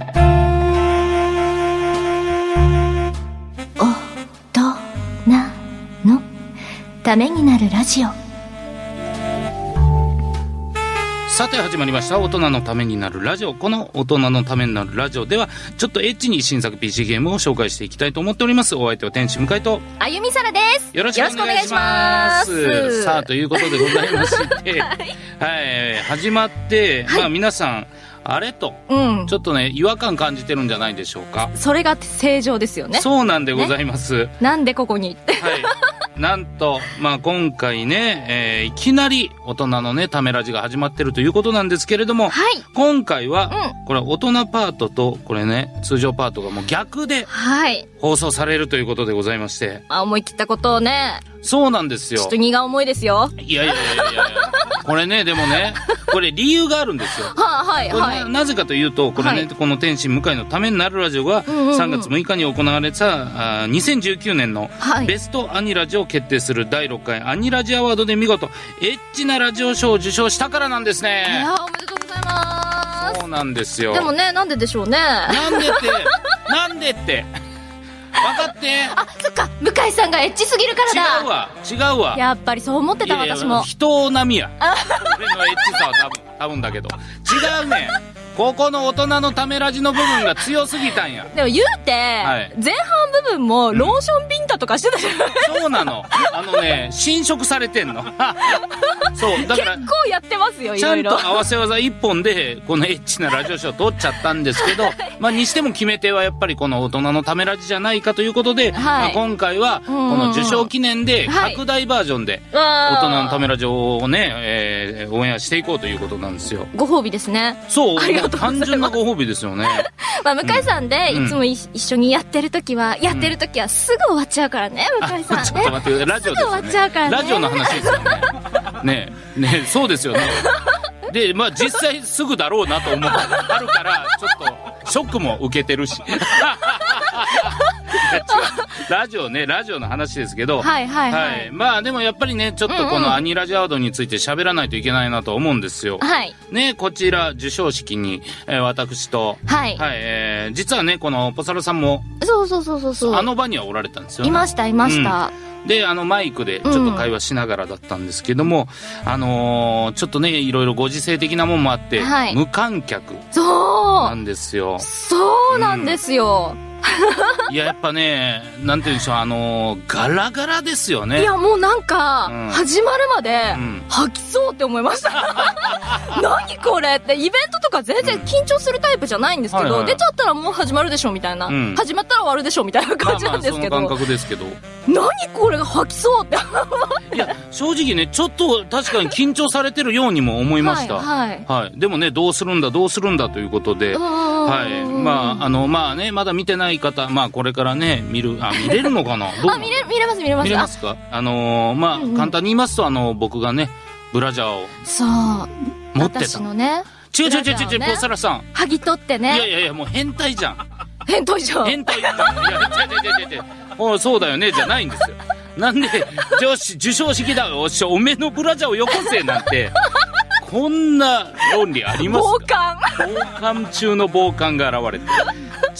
おとなの。ためになるラジオ。さて始まりました。大人のためになるラジオ。この大人のためになるラジオではちょっとエッチに新作 PC ゲームを紹介していきたいと思っております。お相手は天使向井と。あゆみさらです。よろしくお願いします。さあということでございまして。はい。始まって、まあ皆さんあれとうん。ちょっとね違和感感じてるんじゃないでしょうか。それが正常ですよね。そうなんでございます、なんでここに？はい。なんと、まあ、今回ね、えーいきなり大人のね、ためラジが始まってるということなんですけれども、はい。今回は、うこれ大人パートと、これね、通常パートがもう逆ではい。放送されるということでございまして、あ思い切ったことをねそうなんですよちょっと。荷が重いですよいやいやいやいやこれね、でもね、これ理由があるんですよ。は はいはいななぜかというと、これね、はいこの天心向井のためになるラジオが、うんうんうん3月6日に行われた、あー2019年のはいベストアニラジを決定する第6回アニラジアワードで見事、エッチなラジオ賞を受賞したからなんですいね。やおめでとうございまそうなんですよ。すでもねなんででしょうねなんでって、なんでって。分かって。あそっか向井さんがエッチすぎるからだ違うわ、違うわ。やっぱりそう思ってた私も人並みや。俺のエッチさは多分、多分だけど。違うねん。ここの大人のためラジの部分が強すぎたんや。でも言うて、い前半部分もローションビンタとかしてたじゃない、そうなの。あのね、侵食されてんの。そう、だから結、構やってますよいちゃんと合わせ技一本で、このエッチなラジオショー取っちゃったんですけど、まあ、にしても決め手はやっぱりこの大人のためラジじゃないかということで、はいまあ、今回は、こうんうんうんの受賞記念で、はい拡大バージョンで、大大人のためラジオをね、えー、オンエアしていこうということなんですよ。ご褒美ですねそう、ありがとう単純なご褒美ですよね。まあ、向井さんでうんいつもい一緒にやってる時は、やってる時はすぐ終わっちゃうからね、向井さんちょっとね。待って、ラジオですよすぐ終わっちゃうからね。ねラジオの話ですよね。ねえ、ねえそうですよね。で、まあ実際すぐだろうなと思う。あるから、ちょっと、ショックも受けてるし。ラジオね、ラジオの話ですけど。はいはいはいはい。まあでもやっぱりね、ちょっとこのアニラジアワードについて喋らないといけないなと思うんですよ。はい。ね、こちら、授賞式に、えー私と、はい。はい、えー実はね、このポサラさんも、そうそうそうそうそう。あの場にはおられたんですよ、ね。いました、いました。で、あの、マイクでちょっと会話しながらだったんですけども、あのーちょっとね、いろいろご時世的なもんもあって、はい無観客そなんですよう。。そうなんですよ。いや、やっぱね、なんて言うんでしょう、あのーガラガラですよね。いや、もうなんかうん、始まるまでうん、吐きそうって思いました。何これって、イベントとか全然緊張するタイプじゃないんですけど、はいはい出ちゃったらもう始まるでしょみたいなうん。始まったら終わるでしょみたいなま感じあまあ、そのなんですけど、感覚ですけど。何これが吐きそうって。いや、正直ね、ちょっと確かに緊張されてるようにも思いました。はいはいはい。でもね、どうするんだ、どうするんだということで、は。はいまあ、あの、まあね、まだ見てない方、まあこれからね、見る、あ、見れるのかな？どうなあ、の？見れ、見れます見れます。見れますか？あのーまあ、簡単に言いますと、あの、僕がね、ブラジャーをあそう。持ってた。私のね、違う違う違う違う、をねポサラさん。剥ぎ取っていやね、いやいや、もう変態じゃん。変態じゃん。変態じゃん。いや、違う違う違う違う。そうだよね、じゃないんですよ。なんで、よし、授賞式だ、おっしゃ、おめえのブラジャーをよこせ、なんて、こんな論理あります傍か観。傍観中の傍観が現れて。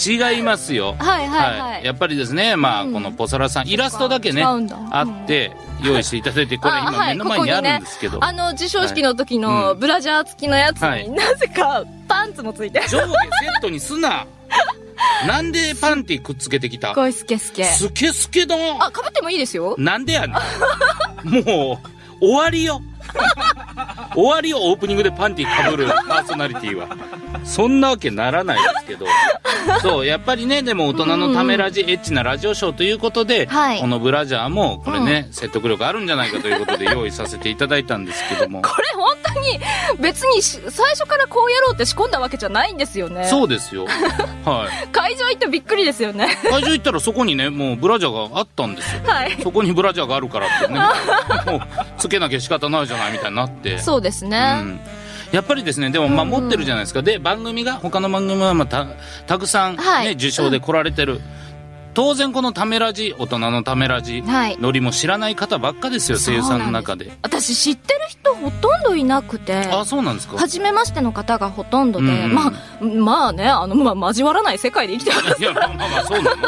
違いますよ。はいはいはい。やっぱりですね、まあ、うん。このポサラさん、イラストだけね、あって、用意していただいて、これ今目の前にあるんですけど。あの、授賞式の時はい。のブラジャー付きのやつはい。に、なぜかパンツもついてる。上下セットにすな。なんでパンティくっつけてきた？すごいスケスケ。スケスケだあ、被ってもいいですよ。なんでやねん。もう終わりよ。終わりよオープニングでパンティかぶる。パーソナリティは。そんなわけならないですけど。そうやっぱりねでも大人のためラジ、エッチなラジオショーということで、はい。このブラジャーもこれね、説得力あるんじゃないかということで用意させていただいたんですけども。これ本当に別にし最初からこうやろうって仕込んだわけじゃないんですよね。そうですよ。はい。会場行ってびっくりですよね。会場行ったらそこにねもうブラジャーがあったんですよ。はい。そこにブラジャーがあるからってね。もうつけなきゃ仕方ないじゃないみたいになって。そうですね。うんやっぱりですねでもまあうん持ってるじゃないですか、で番組が他の番組はまあたたくさん、ねはい受賞で来られてる、当然このためラジ、大人のためラジ、はい。ノリも知らない方ばっかですよ、声優さんの中で。私知ってる人ほとんどいなくて、あ、そうなんですか初めましての方がほとんどで、うんまあ、まあね、あの、まあ、交わらない世界で生きてます。いや、まあまあまあ、そうなの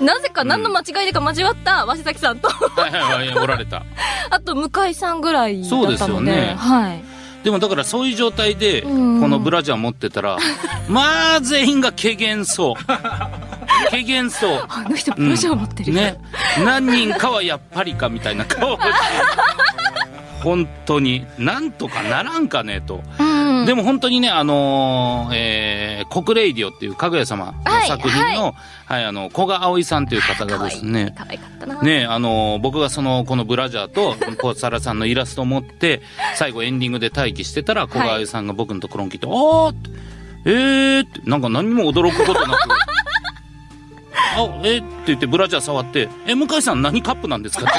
なぜか何の間違いでか交わった鷲崎さんと、はいはいはい、おられた。あと向井さんぐらいだったそうので、ですよねはい。でもだからそういう状態で、こうんのブラジャー持ってたら、まあ全員が軽減そう。軽減そう。あの人ブラジャー持ってる。ね。何人かはやっぱりかみたいな顔をして。本当に、なんとかならんかねと。うん。でも本当にね、あのーえー、国レイディオっていうかぐや様の作品の、はい、あの、古賀葵さんという方がですね、可愛かったな。ねあの僕がその、このブラジャーと、ポサラさんのイラストを持って、最後エンディングで待機してたら、小川さんが僕のところに来て、あーって、えーって、なんか何も驚くことなく、あ、えーって言ってブラジャー触って、え、向井さん何カップなんですか？って。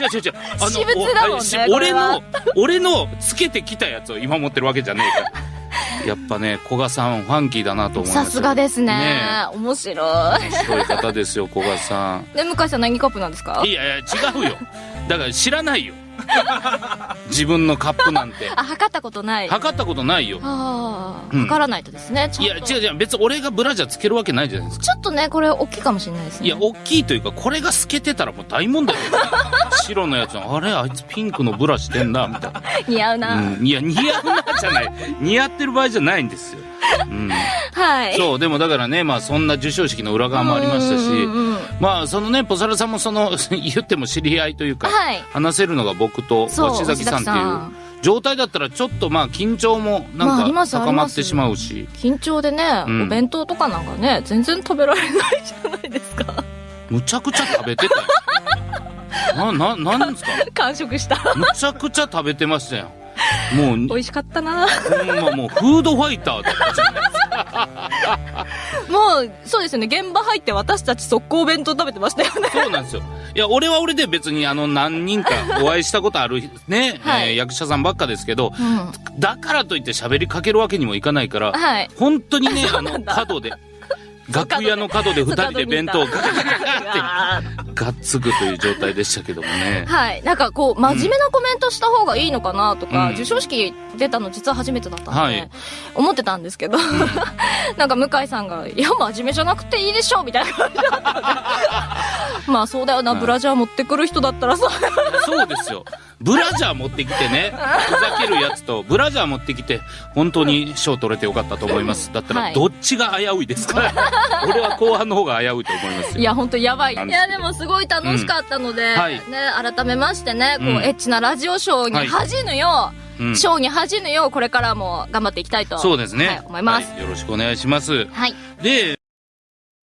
違う違う違う。あ私物だもんねおしこれは俺の、俺のつけてきたやつを今持ってるわけじゃねえから。やっぱね、古賀さんファンキーだなと思いますよ。さすがですねね面白い。面白い方ですよ、古賀さん。で、向井さん何カップなんですか？いやいや、違うよ。だから知らないよ。自分のカップなんて。あ、測ったことない。測ったことないよ。ああ、うん測らないとですね。いや、違う違う。別に俺がブラジャーつけるわけないじゃないですか。ちょっとね、これ大きいかもしれないですね。いや、大きいというか、これが透けてたらもう大問題よ。白のやつの、あれあいつピンクのブラしてんな、みたいな。似合うな。うん。いや、似合うなじゃない。似合ってる場合じゃないんですよ。うん。はい。そう、でもだからね、まあそんな授賞式の裏側もありましたし、まあそのね、ポサラさんもその、言っても知り合いというか、はい。話せるのが僕と崎さんっていう状態だったらちょっとまあ緊張もなんか高まってしまうし、緊張でね、うんお弁当とかなんかね、全然食べられないじゃないですか。むちゃくちゃ食べてたよ。な、な、なんですか？完食した。むちゃくちゃ食べてましたよ。もう、美味しかったな。ほんまもうフードファイターだったじゃないもう、そうですよね。現場入って私たち速攻弁当食べてましたよね。そうなんですよ。いや、俺は俺で別にあの何人かお会いしたことあるね、はいえー役者さんばっかですけど、うん。だからといって喋りかけるわけにもいかないから、はい。本当にね、あの、角で、楽屋の角で二人で弁当をガガガガガって。あがっつくという状態でしたけどもね。ー。はい。なんかこう、真面目なコメントした方がいいのかなとか、うん。授賞式出たの実は初めてだったんで、はい。思ってたんですけど、なんか向井さんが、いや、真面目じゃなくていいでしょみたいな感じだったので、まあそうだよな、はいブラジャー持ってくる人だったらさ、そうですよ。ブラジャー持ってきてね、ふざけるやつと、ブラジャー持ってきて、本当に賞取れてよかったと思います。だったら、はいどっちが危ういですか？俺は後半の方が危ういと思いますよ。いや、本当やばい。いや、でもすごい楽しかったので、うんはいね、改めましてね、こう、うんエッチなラジオショーにはい恥じぬよう、うんショーに恥じぬよう、これからも頑張っていきたいと、そうですね。はい、思います。はいよろしくお願いします。はい。で、